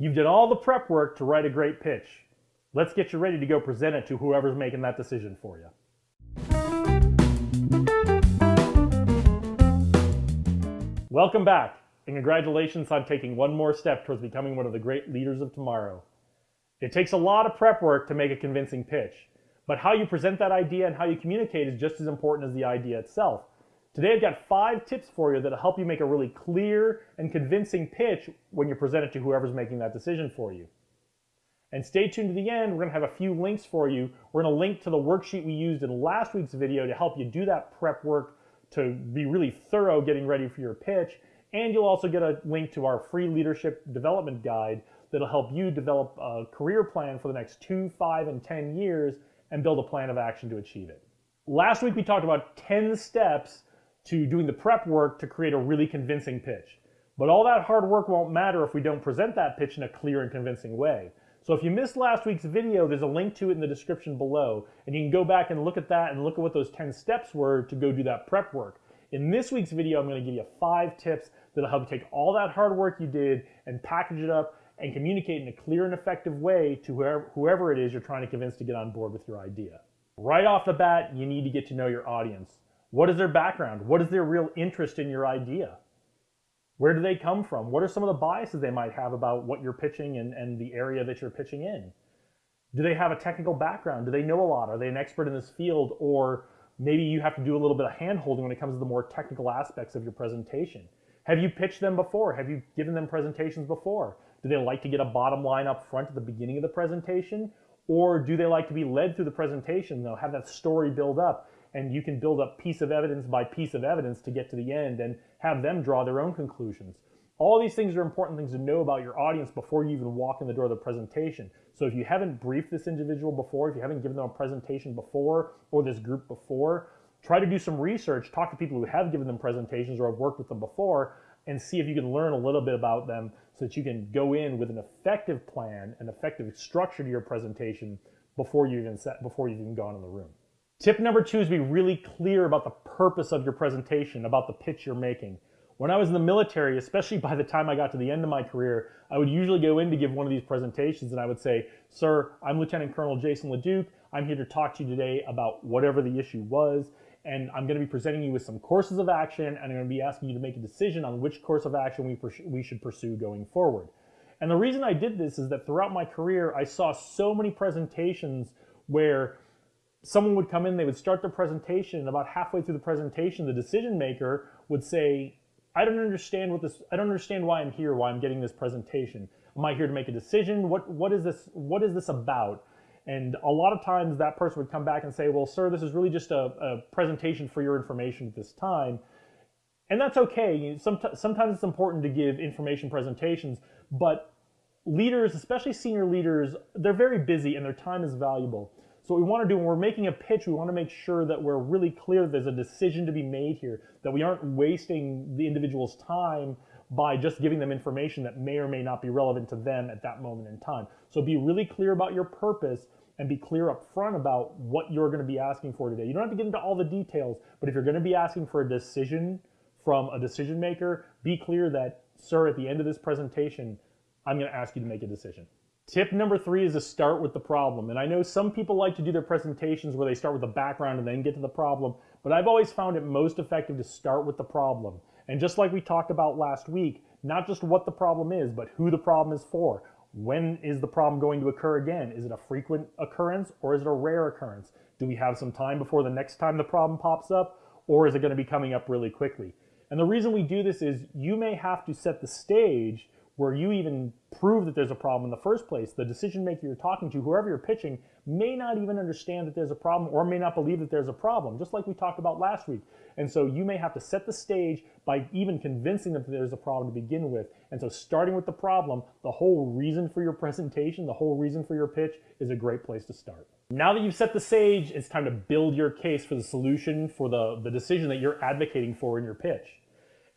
You've done all the prep work to write a great pitch. Let's get you ready to go present it to whoever's making that decision for you. Welcome back, and congratulations on taking one more step towards becoming one of the great leaders of tomorrow. It takes a lot of prep work to make a convincing pitch, but how you present that idea and how you communicate is just as important as the idea itself. Today I've got five tips for you that'll help you make a really clear and convincing pitch when you present it to whoever's making that decision for you. And stay tuned to the end, we're gonna have a few links for you. We're gonna link to the worksheet we used in last week's video to help you do that prep work to be really thorough getting ready for your pitch. And you'll also get a link to our free leadership development guide that'll help you develop a career plan for the next two, five, and 10 years and build a plan of action to achieve it. Last week we talked about 10 steps to doing the prep work to create a really convincing pitch. But all that hard work won't matter if we don't present that pitch in a clear and convincing way. So if you missed last week's video, there's a link to it in the description below, and you can go back and look at that and look at what those 10 steps were to go do that prep work. In this week's video, I'm gonna give you five tips that'll help you take all that hard work you did and package it up and communicate in a clear and effective way to whoever, whoever it is you're trying to convince to get on board with your idea. Right off the bat, you need to get to know your audience. What is their background? What is their real interest in your idea? Where do they come from? What are some of the biases they might have about what you're pitching and, and the area that you're pitching in? Do they have a technical background? Do they know a lot? Are they an expert in this field? Or maybe you have to do a little bit of hand holding when it comes to the more technical aspects of your presentation. Have you pitched them before? Have you given them presentations before? Do they like to get a bottom line up front at the beginning of the presentation? Or do they like to be led through the presentation? They'll have that story build up and you can build up piece of evidence by piece of evidence to get to the end and have them draw their own conclusions. All these things are important things to know about your audience before you even walk in the door of the presentation. So if you haven't briefed this individual before, if you haven't given them a presentation before or this group before, try to do some research, talk to people who have given them presentations or have worked with them before, and see if you can learn a little bit about them so that you can go in with an effective plan, an effective structure to your presentation before you even set, before you've even gone in the room. Tip number two is be really clear about the purpose of your presentation, about the pitch you're making. When I was in the military, especially by the time I got to the end of my career, I would usually go in to give one of these presentations and I would say, Sir, I'm Lieutenant Colonel Jason LeDuc. I'm here to talk to you today about whatever the issue was. And I'm going to be presenting you with some courses of action and I'm going to be asking you to make a decision on which course of action we, we should pursue going forward. And the reason I did this is that throughout my career, I saw so many presentations where someone would come in, they would start their presentation, and about halfway through the presentation, the decision maker would say, I don't understand what this, I don't understand why I'm here, why I'm getting this presentation. Am I here to make a decision? What, what is this, what is this about? And a lot of times that person would come back and say, well, sir, this is really just a, a presentation for your information at this time. And that's okay. Sometimes it's important to give information presentations, but leaders, especially senior leaders, they're very busy and their time is valuable. So what we want to do when we're making a pitch, we want to make sure that we're really clear there's a decision to be made here, that we aren't wasting the individual's time by just giving them information that may or may not be relevant to them at that moment in time. So be really clear about your purpose and be clear up front about what you're going to be asking for today. You don't have to get into all the details, but if you're going to be asking for a decision from a decision maker, be clear that, sir, at the end of this presentation, I'm going to ask you to make a decision. Tip number three is to start with the problem. And I know some people like to do their presentations where they start with the background and then get to the problem, but I've always found it most effective to start with the problem. And just like we talked about last week, not just what the problem is, but who the problem is for. When is the problem going to occur again? Is it a frequent occurrence or is it a rare occurrence? Do we have some time before the next time the problem pops up or is it going to be coming up really quickly? And the reason we do this is you may have to set the stage where you even prove that there's a problem in the first place. The decision maker you're talking to, whoever you're pitching, may not even understand that there's a problem or may not believe that there's a problem, just like we talked about last week. And so you may have to set the stage by even convincing them that there's a problem to begin with. And so starting with the problem, the whole reason for your presentation, the whole reason for your pitch is a great place to start. Now that you've set the stage, it's time to build your case for the solution for the, the decision that you're advocating for in your pitch.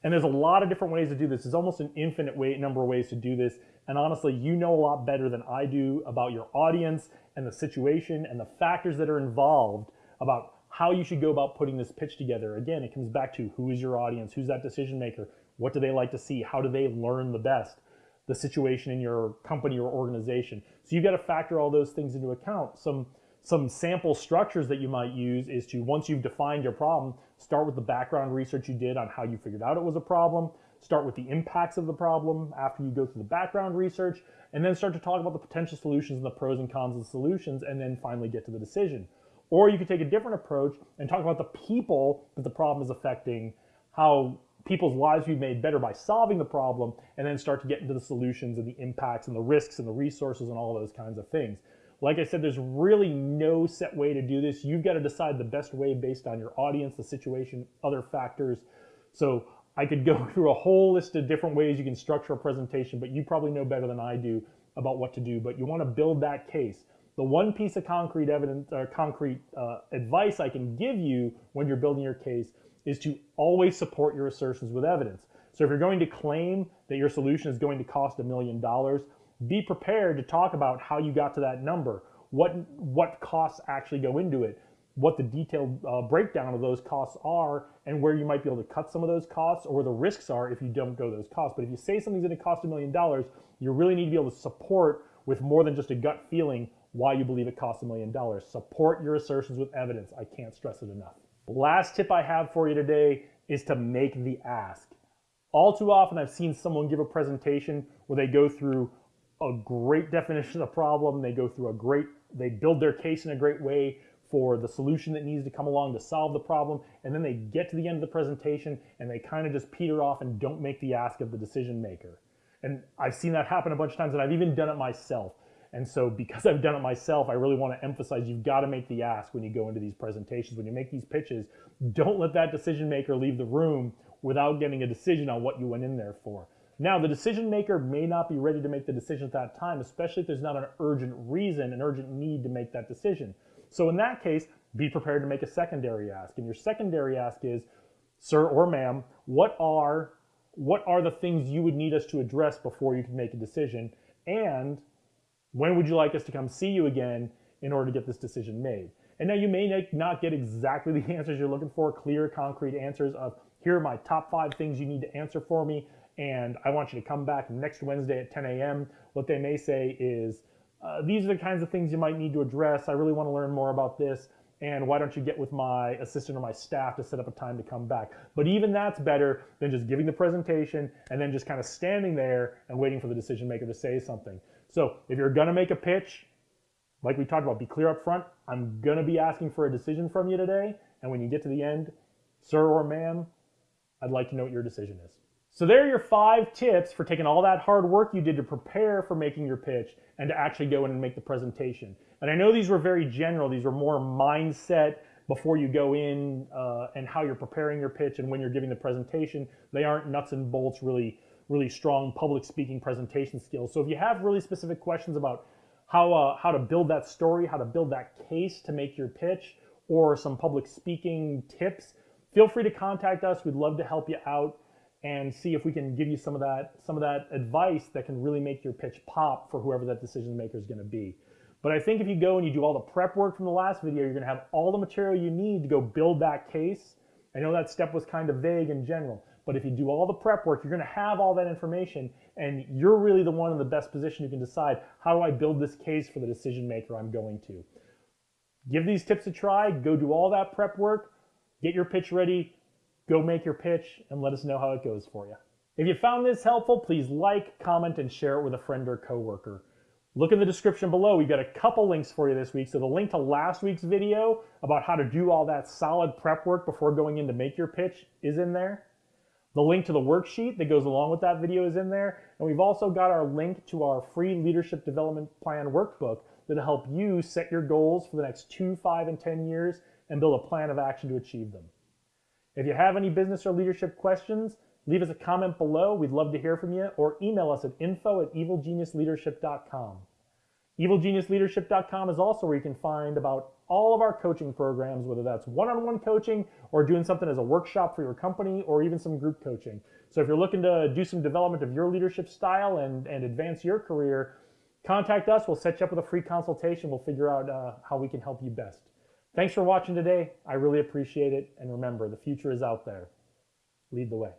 And there's a lot of different ways to do this. There's almost an infinite way, number of ways to do this. And honestly, you know a lot better than I do about your audience and the situation and the factors that are involved about how you should go about putting this pitch together. Again, it comes back to who is your audience? Who's that decision maker? What do they like to see? How do they learn the best? the situation in your company or organization. So you've got to factor all those things into account. Some some sample structures that you might use is to once you've defined your problem, start with the background research you did on how you figured out it was a problem, start with the impacts of the problem after you go through the background research, and then start to talk about the potential solutions and the pros and cons of the solutions, and then finally get to the decision. Or you could take a different approach and talk about the people that the problem is affecting, how people's lives be made better by solving the problem, and then start to get into the solutions and the impacts and the risks and the resources and all those kinds of things. Like I said, there's really no set way to do this. You've got to decide the best way based on your audience, the situation, other factors. So I could go through a whole list of different ways you can structure a presentation, but you probably know better than I do about what to do. But you want to build that case. The one piece of concrete evidence or concrete uh, advice I can give you when you're building your case is to always support your assertions with evidence. So if you're going to claim that your solution is going to cost a million dollars, be prepared to talk about how you got to that number, what what costs actually go into it, what the detailed uh, breakdown of those costs are, and where you might be able to cut some of those costs or where the risks are if you don't go those costs. But if you say something's going to cost a million dollars, you really need to be able to support with more than just a gut feeling why you believe it costs a million dollars. Support your assertions with evidence. I can't stress it enough. Last tip I have for you today is to make the ask. All too often I've seen someone give a presentation where they go through a great definition of the problem. They go through a great, they build their case in a great way for the solution that needs to come along to solve the problem. And then they get to the end of the presentation and they kind of just peter off and don't make the ask of the decision maker. And I've seen that happen a bunch of times and I've even done it myself. And so because I've done it myself, I really want to emphasize you've got to make the ask when you go into these presentations. When you make these pitches, don't let that decision maker leave the room without getting a decision on what you went in there for. Now, the decision maker may not be ready to make the decision at that time, especially if there's not an urgent reason, an urgent need to make that decision. So in that case, be prepared to make a secondary ask. And your secondary ask is, sir or ma'am, what are what are the things you would need us to address before you can make a decision? And when would you like us to come see you again in order to get this decision made? And now you may not get exactly the answers you're looking for, clear, concrete answers of here are my top five things you need to answer for me and I want you to come back next Wednesday at 10 a.m. What they may say is, uh, these are the kinds of things you might need to address. I really want to learn more about this. And why don't you get with my assistant or my staff to set up a time to come back? But even that's better than just giving the presentation and then just kind of standing there and waiting for the decision maker to say something. So if you're going to make a pitch, like we talked about, be clear up front. I'm going to be asking for a decision from you today. And when you get to the end, sir or ma'am, I'd like to know what your decision is. So there are your five tips for taking all that hard work you did to prepare for making your pitch and to actually go in and make the presentation. And I know these were very general. These were more mindset before you go in uh, and how you're preparing your pitch and when you're giving the presentation. They aren't nuts and bolts, really, really strong public speaking presentation skills. So if you have really specific questions about how, uh, how to build that story, how to build that case to make your pitch, or some public speaking tips, feel free to contact us. We'd love to help you out and see if we can give you some of that some of that advice that can really make your pitch pop for whoever that decision maker is going to be. But I think if you go and you do all the prep work from the last video, you're going to have all the material you need to go build that case. I know that step was kind of vague in general, but if you do all the prep work, you're going to have all that information and you're really the one in the best position who can decide how do I build this case for the decision maker I'm going to. Give these tips a try, go do all that prep work, get your pitch ready, Go make your pitch and let us know how it goes for you. If you found this helpful, please like, comment, and share it with a friend or coworker. Look in the description below. We've got a couple links for you this week. So the link to last week's video about how to do all that solid prep work before going in to make your pitch is in there. The link to the worksheet that goes along with that video is in there. And we've also got our link to our free leadership development plan workbook that'll help you set your goals for the next two, five, and 10 years and build a plan of action to achieve them. If you have any business or leadership questions, leave us a comment below. We'd love to hear from you or email us at info at evilgeniusleadership.com. Evilgeniusleadership.com is also where you can find about all of our coaching programs, whether that's one-on-one coaching or doing something as a workshop for your company or even some group coaching. So if you're looking to do some development of your leadership style and, and advance your career, contact us. We'll set you up with a free consultation. We'll figure out uh, how we can help you best. Thanks for watching today. I really appreciate it. And remember, the future is out there. Lead the way.